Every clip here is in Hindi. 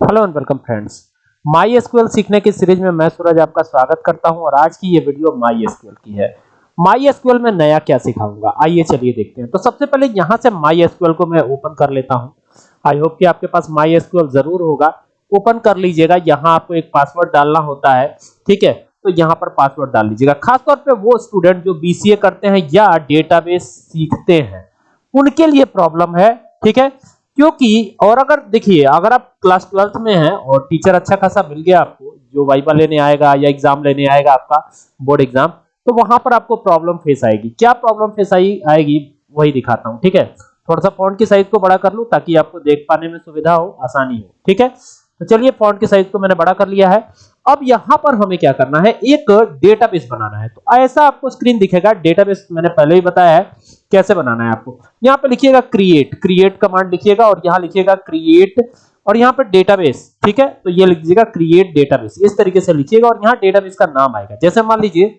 Hello and welcome friends MySQL सीखने की सीरीज़ में मैं सूरज आपका स्वागत करता हूँ और आज की ये वीडियो माई एसक्यूएल की है। माई एसक्यूएल में नया क्या सिखाऊँगा? आइए चलिए देखते हैं। तो सबसे पहले यहाँ से माई एसक्यूएल को मैं ओपन कर लेता हूँ। आई होप कि आपके पास माई एसक्यूएल ज़रूर होगा। ओपन कर लीजिएगा। यहाँ आपको एक पासवर्ड डालना होता है। ठीक है? तो यहाँ पर पासवर्ड डाल लीजिएगा। खासतौर पर वो स्टूडेंट जो बीसीए करते हैं या डेटाबेस सीखते हैं, उनके लिए प्रॉब्लम है। ठीक है? क्योंकि, और अगर देखिए, अगर आप क्लास ट्वेल्थ में हैं और टीचर अच्छा खासा मिल गया आपको, जो वाइबा लेने आएगा या एग्ज़ाम लेने आएगा आपका बोर्ड एग्ज़ाम तो वहाँ पर आपको प्रॉब्लम फेस आएगी। क्या प्रॉब्लम फेस आई, आएगी, वही दिखाता हूँ, ठीक है? थोड़ा सा फॉन्ट की साइज़ को बड़ा कर लूँ ताकि आपको देख पाने में सुविधा हो, आसानी हो, ठीक है? तो चलिए फॉन्ट की साइज़ को मैंने बड़ा कर लिया है। अब यहाँ पर हमें क्या करना है? एक डेटाबेस बनाना है। तो ऐसा आपको स्क्रीन दिखेगा। डेटाबेस मैंने पहले ही बताया है। कैसे बनाना है आपको? यहाँ पे लिखिएगा क्रिएट क्रिएट कमांड लिखिएगा और यहाँ लिखिएगा क्रिएट और यहाँ पर डेटाबेस ठीक है? तो ये लिख दीजिएगा क्रिएट डेटाबेस इस तरीके से लिखिएगा और यहाँ डेटाबेस का नाम आएगा। जैसे मान लीजिए,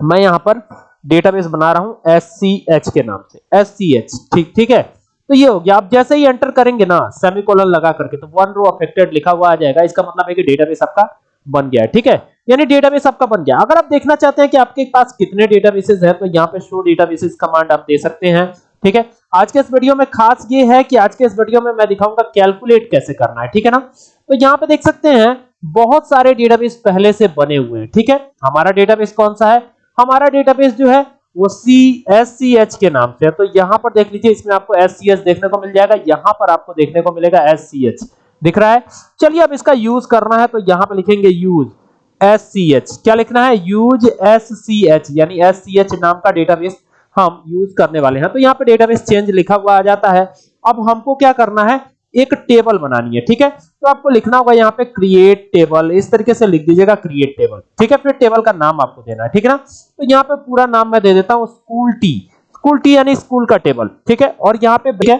मैं यहाँ पर डेटाबेस बना रहा हूँ एससीएच के नाम से एससीएच ठीक ठीक है? तो ये हो गया। आप जैसे ही एंटर करेंगे ना सेमीकोलन लगा करके तो वन रो अफेक्टेड लिखा हुआ आ जाएगा। इसका मतलब है कि डेटाबेस आपका बन गया ठीक है? यानी डेटाबेस आपका बन गया। अगर आप देखना चाहते हैं कि आपके पास कितने डेटाबेसेस हैं तो यहाँ पे शो डेटाबेसेस कमांड आप दे सकते हैं, ठीक है? आज के इस वीडियो में खास ये है कि आज के इस वीडियो में मैं दिखाऊँगा कैलकुलेट कैसे करना है, ठीक है ना? तो यहाँ पे देख सकते हैं, बहुत सारे डेटाबेस पहले से बने हुए हैं, ठीक है? हमारा डेटाबेस कौन सा है? हमारा डेटाबेस जो है, वो सी एस सी एच के नाम से है। तो यहाँ पर देख लीजिए, इसमें आपको एस सी एच देखने को मिल जाएगा, यहाँ पर आपको देखने को मिलेगा एस सी एच दिख रहा है? चलिए अब इसका यूज़ करना है तो यहाँ पर लिखेंगे यूज़ एस सी एच क्या लिखना है? यूज़ एस सी एच यानी एस सी एच नाम का डेटाबेस हम यूज़ करने वाले हैं। तो यहाँ पे डेटाबेस चेंज लिखा हुआ आ जाता है। अब हमको क्या करना है? एक टेबल बनानी है, ठीक है? तो आपको लिखना होगा यहाँ पे क्रिएट टेबल इस तरीके से लिख दीजिएगा क्रिएट टेबल ठीक है? फिर टेबल का नाम आपको देना है, ठीक है ना? तो यहाँ पे पूरा नाम मैं दे देता हूँ स्कूल टी स्कूल टी यानी स्कूल का टेबल ठीक है? और यहाँ पे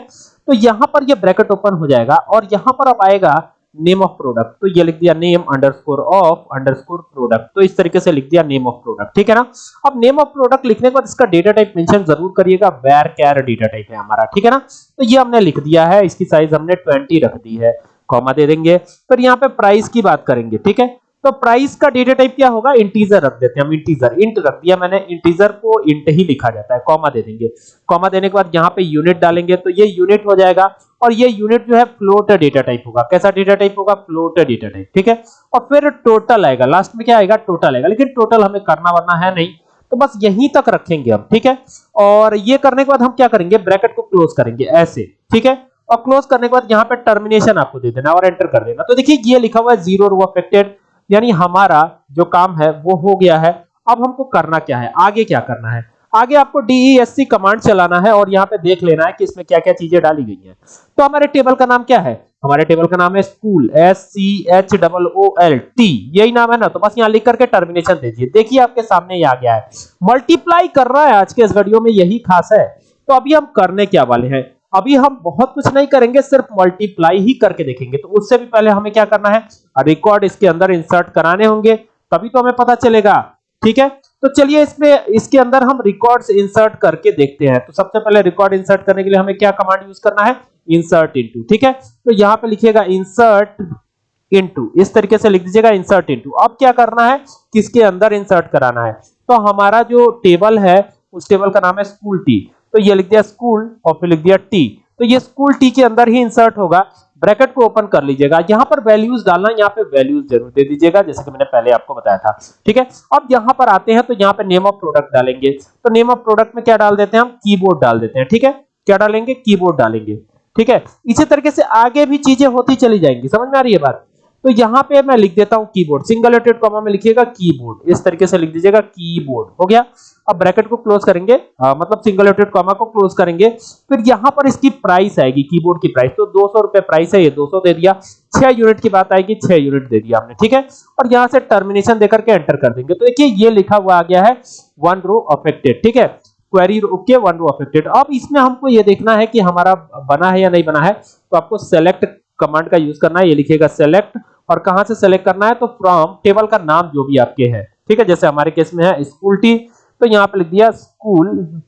तो यहाँ पर ये ब्रैकेट ओपन हो जाएगा। और यहाँ पर अब आएगा नेम ऑफ़ प्रोडक्ट तो ये लिख दिया name underscore of underscore product तो इस तरीके से लिख दिया नेम ऑफ़ प्रोडक्ट ठीक है ना? अब नेम ऑफ़ प्रोडक्ट लिखने के बाद इसका डेटा टाइप मेंशन ज़रूर करिएगा। वेर कैर डेटा टाइप है हमारा। ठीक है ना? तो ये हमने लिख दिया है। इसकी साइज़ हमने 20 रख दी है। कॉमा दे देंगे। पर यहाँ पे प्राइस की बात करेंगे। ठीक है? तो प्राइस का डेटा टाइप क्या होगा? इंटीजर रख देते हैं हम इंटीजर इंट रख दिया मैंने इंटीजर को इंट ही लिखा जाता है कॉमा दे देंगे। कॉमा देने के बाद यहाँ पे यूनिट डालेंगे तो ये यूनिट हो जाएगा, और ये यूनिट जो है फ्लोट डेटा टाइप होगा। कैसा डेटा टाइप होगा? फ्लोट डेटा टाइप ठीक है? और फिर टोटल आएगा। लास्ट में क्या आएगा? टोटल आएगा। लेकिन टोटल हमें करना वरना है नहीं। तो बस यहीं तक रखेंगे हम, ठीक है? और ये करने के बाद हम क्या करेंगे? ब्रैकेट को क्लोज करेंगे, ऐसे, ठीक है? और क्लोज करने के बाद यहाँ पे टर्मिनेशन आपको दे देना और एंटर कर देना। तो देखिए, ये लिखा हुआ है ज़ीरो रो अफेक्टेड यानी हमारा जो काम है वो हो गया है। अब हमको करना क्या है? आगे क्या करना है? आगे आपको डीईएससी कमांड चलाना है और यहाँ पे देख लेना है कि इसमें क्या क्या चीज़ें डाली गई हैं। तो हमारे टेबल का नाम क्या है? हमारे टेबल का नाम है school S C H double O L T यही नाम है ना? तो बस यहाँ लिख करके टर्मिनेशन दीजिए देखिए आपके सामने ये आ गया है। मल्टीप्लाई कर रहा है आज के इस वीडियो में, यही खास है। तो अभी हम करने क्या वाले हैं? अभी हम बहुत कुछ नहीं करेंगे, सिर्फ़ मल्टीप्लाई ही करके देखेंगे। तो उससे भी पहले हमें क्या करना है? रिकॉर्ड इसके अंदर इंसर्ट कराने होंगे, तभी तो हमें पता चलेगा। ठीक है? तो चलिए इसमें, इसके अंदर हम रिकॉर्ड्स इंसर्ट करके देखते हैं। तो सबसे पहले रिकॉर्ड इंसर्ट करने के लिए हमें क्या कमांड यूज़ करना है? इंसर्ट इनटू ठीक है? तो यहाँ पे लिखिएगा इंसर्ट इनटू इस तरीके से लिख दीजिएगा इंसर्ट इनटू अब क्या करना है? किसके अंदर इंसर्ट कराना है? तो हमारा जो टेबल है, उस टेबल का नाम है स्कूल टी तो ये लिख दिया स्कूल, और फिर लिख दिया टी। तो ये स्कूल टी के अंदर ही इंसर्ट होगा। ब्रैकेट को ओपन कर लीजिएगा। यहाँ पर वैल्यूज़ डालना, यहाँ पे वैल्यूज़ ज़रूर दे दीजिएगा, जैसे कि मैंने पहले आपको बताया था। ठीक है? अब यहाँ पर आते हैं तो यहाँ पे नेम ऑफ़ प्रोडक्ट डालेंगे। तो नेम ऑफ़ प्रोडक्ट में क्या डाल देते हैं हम? कीबोर्ड डाल देते हैं। ठीक है? क्या डालेंगे? कीबोर्ड डालेंगे। ठीक है? इसी तरीके से आगे भी चीज़ें होती चली जाएँगी। समझ में आ रही है बात? तो यहाँ पे मैं लिख देता हूँ कीबोर्ड सिंगल लेटेड कॉमा में लिखिएगा कीबोर्ड इस तरीके से लिख दीजिएगा कीबोर्ड हो गया? अब ब्रैकेट को क्लोज करेंगे। आ, मतलब सिंगल लेटेड कॉमा को क्लोज करेंगे। फिर यहाँ पर इसकी प्राइस आएगी कीबोर्ड की प्राइस तो 200 रुपए प्राइस है ये 200 दे दिया। 6 यूनिट की बात आएगी 6 यूनिट दे दिया हमने ठीक है? और यहाँ से टर्मिनेशन देकर के एंटर कर देंगे। तो देखिए ये लिखा हुआ आ गया है वन रो अफेक्टेड ठीक है? Query okay one row affected अब इसमें हमको ये देखना है कि हमारा बना है या नहीं बना है। तो आपको सेलेक्ट कमांड का यूज़ करना है ये लिखिएगा सेलेक्ट और कहाँ से सेलेक्ट करना है? तो फ्रॉम टेबल का नाम जो भी आपके है ठीक है? जैसे हमारे केस में है स्कूल टी तो यहाँ पे लिख दिया स्कूल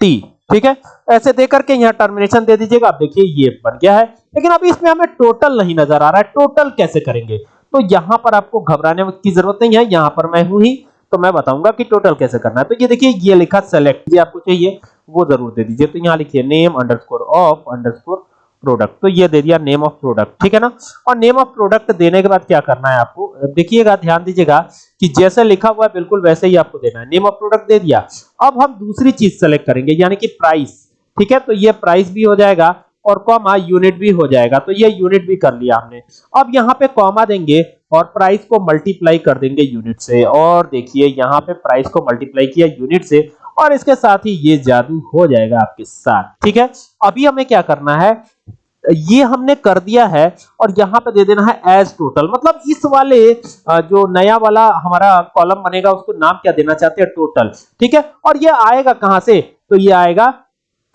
टी ठीक है? ऐसे दे करके यहाँ टर्मिनेशन दे दीजिएगा। आप देखिए, ये बन गया है। लेकिन अभी इसमें हमें टोटल नहीं नज़र आ रहा है। टोटल कैसे करेंगे? तो यहाँ पर आपको घबराने की ज़रूरत नहीं है। यहाँ पर मैं हूँ ही तो मैं बताऊँगा कि टोटल कैसे करना है। तो ये देखिए, ये लिखा सेलेक्ट ये आपको चाहिए, वो ज़रूर दे दीजिए। तो यहाँ लिखिए name underscore of underscore product तो ये दे दिया नेम ऑफ़ प्रोडक्ट ठीक है ना? और नेम ऑफ़ प्रोडक्ट देने के बाद क्या करना है आपको? देखिएगा, ध्यान दीजिएगा कि जैसे लिखा हुआ है, बिल्कुल वैसे ही आपको देना है। नेम ऑफ़ प्रोडक्ट दे दिया। अब हम दूसरी चीज़ सेलेक्ट करेंगे, यानी कि प्राइस ठीक है? तो ये प्राइस भी हो जाएगा और कॉमा यूनिट भी हो जाएगा। तो ये यूनिट भी कर लिया हमने। अब यहाँ पे कॉमा देंगे और प्राइस को मल्टीप्लाई कर देंगे यूनिट से। और देखिए, यहाँ पे प्राइस को मल्टीप्लाई किया यूनिट से। और इसके साथ ही ये जादू हो जाएगा आपके साथ, ठीक है? अभी हमें क्या करना है? ये हमने कर दिया है और यहाँ पे दे देना है एज टोटल मतलब इस वाले जो नया वाला हमारा कॉलम बनेगा, उसको नाम क्या देना चाहते हैं? टोटल ठीक है? और ये आएगा कहाँ से? तो ये आएगा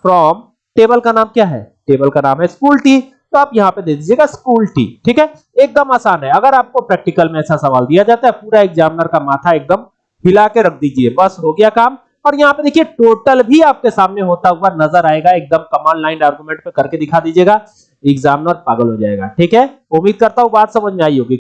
फ्रॉम टेबल का नाम क्या है? टेबल का नाम है स्कूल टी तो आप यहाँ पे दे दीजिएगा स्कूल टी ठीक है? एकदम आसान है। अगर आपको प्रैक्टिकल में ऐसा सवाल दिया जाता है, पूरा एग्जामिनर का माथा एकदम हिला के रख दीजिए। बस हो गया काम। और यहाँ पे देखिए टोटल भी आपके सामने होता हुआ नज़र आएगा। एकदम कमांड लाइन आर्गुमेंट पे करके दिखा दीजिएगा। एग्जामिनर पागल हो जाएगा, ठीक है? उम्मीद करता हूँ बात समझ में आई होगी।